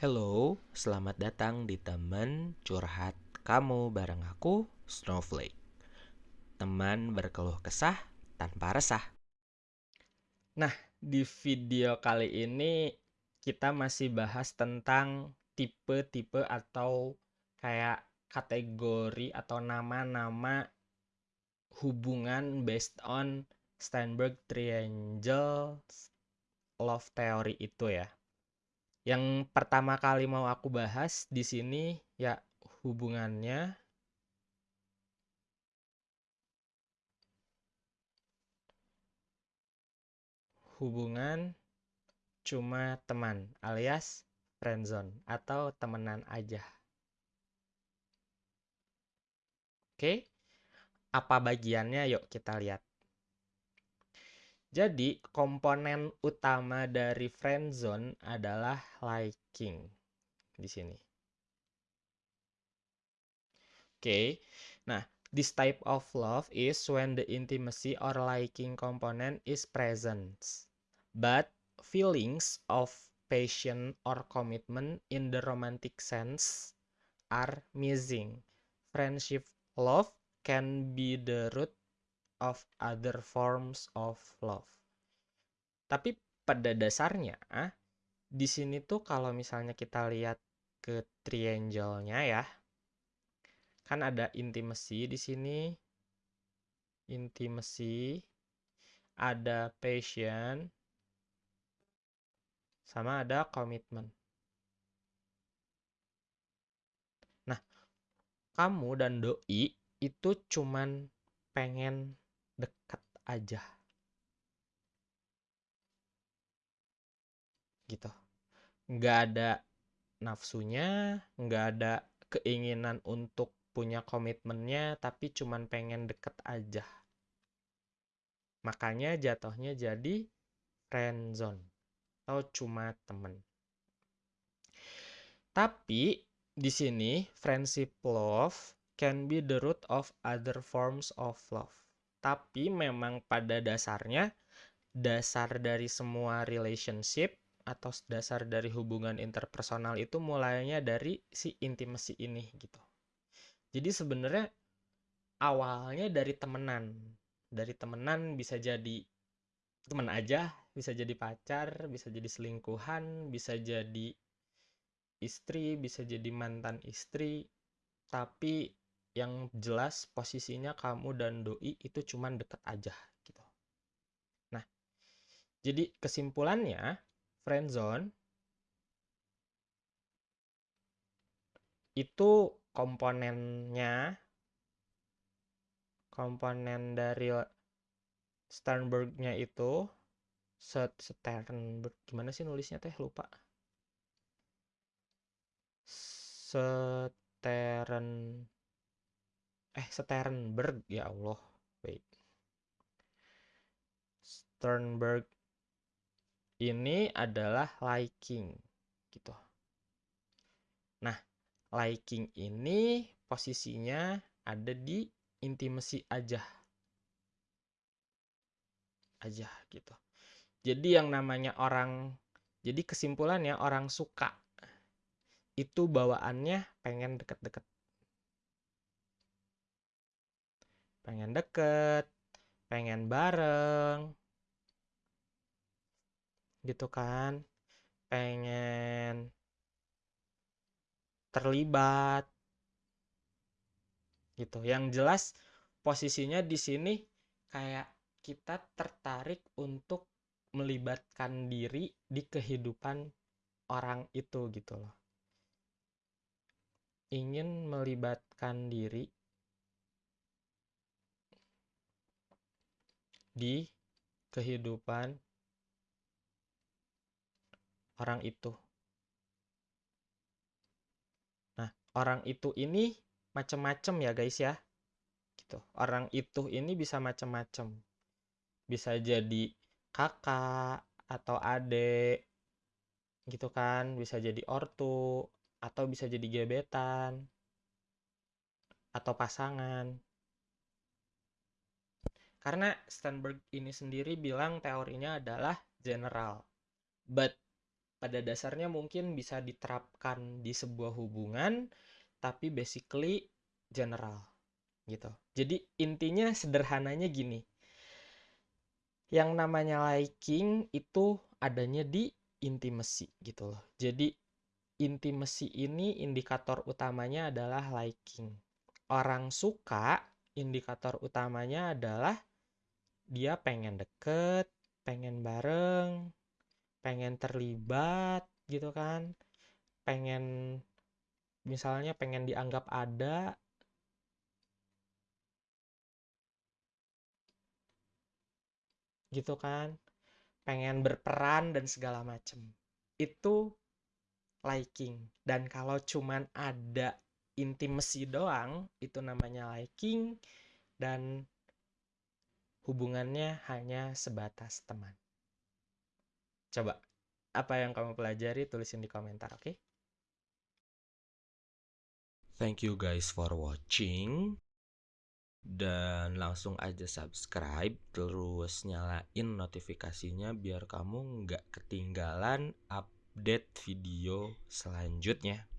Hello, selamat datang di teman curhat kamu bareng aku, Snowflake. Teman berkeluh kesah tanpa resah. Nah, di video kali ini kita masih bahas tentang tipe-tipe atau kayak kategori atau nama-nama hubungan based on Steinberg Triangle Love Theory itu ya. Yang pertama kali mau aku bahas di sini ya hubungannya hubungan cuma teman alias friendzone atau temenan aja. Oke, apa bagiannya? Yuk kita lihat. Jadi, komponen utama dari friendzone adalah liking di sini. Oke. Nah, this type of love is when the intimacy or liking component is present, but feelings of passion or commitment in the romantic sense are missing. Friendship love can be the root of other forms of love. Tapi pada dasarnya di sini tuh kalau misalnya kita lihat ke triangle-nya ya. Kan ada intimacy di sini. Intimacy ada passion sama ada komitmen. Nah, kamu dan doi itu cuman pengen dekat aja. Gitu. Nggak ada nafsunya nggak ada keinginan untuk punya komitmennya tapi cuman pengen deket aja. Makanya jatuhnya jadi friendzone atau cuma temen. Tapi di sini friendship love can be the root of other forms of love tapi memang pada dasarnya dasar dari semua relationship atau dasar dari hubungan interpersonal itu mulainya dari si intimacy ini gitu. Jadi sebenarnya awalnya dari temenan. Dari temenan bisa jadi teman aja, bisa jadi pacar, bisa jadi selingkuhan, bisa jadi istri, bisa jadi mantan istri. Tapi yang jelas posisinya kamu dan doi itu cuman deket aja gitu. Nah, jadi kesimpulannya friendzone itu komponennya komponen dari Sternberg-nya itu Sternberg gimana sih nulisnya teh lupa Stern eh Sternberg ya Allah. Wait Sternberg ini adalah liking gitu. Nah liking ini posisinya ada di intimacy aja aja gitu. Jadi yang namanya orang jadi kesimpulannya orang suka itu bawaannya pengen deket-deket pengen deket, pengen bareng, gitu kan, pengen terlibat, gitu. Yang jelas posisinya di sini kayak kita tertarik untuk melibatkan diri di kehidupan orang itu gitu loh. Ingin melibatkan diri di kehidupan orang itu. Nah, orang itu ini macam-macam ya guys ya. Gitu. Orang itu ini bisa macam-macam. Bisa jadi kakak atau adik gitu kan, bisa jadi ortu atau bisa jadi gebetan atau pasangan. Karena Sternberg ini sendiri bilang teorinya adalah general. But pada dasarnya mungkin bisa diterapkan di sebuah hubungan tapi basically general gitu. Jadi intinya sederhananya gini. Yang namanya liking itu adanya di intimacy gitu loh. Jadi intimacy ini indikator utamanya adalah liking. Orang suka indikator utamanya adalah dia pengen deket pengen bareng pengen terlibat gitu kan. Pengen misalnya pengen dianggap ada. Gitu kan. Pengen berperan dan segala macem. Itu liking. Dan kalau cuman ada intimacy doang itu namanya liking dan hubungannya hanya sebatas teman Coba, apa yang kamu pelajari tulisin di komentar, oke? Okay? Thank you guys for watching. Dan langsung aja subscribe, terus nyalain notifikasinya biar kamu nggak ketinggalan update video selanjutnya.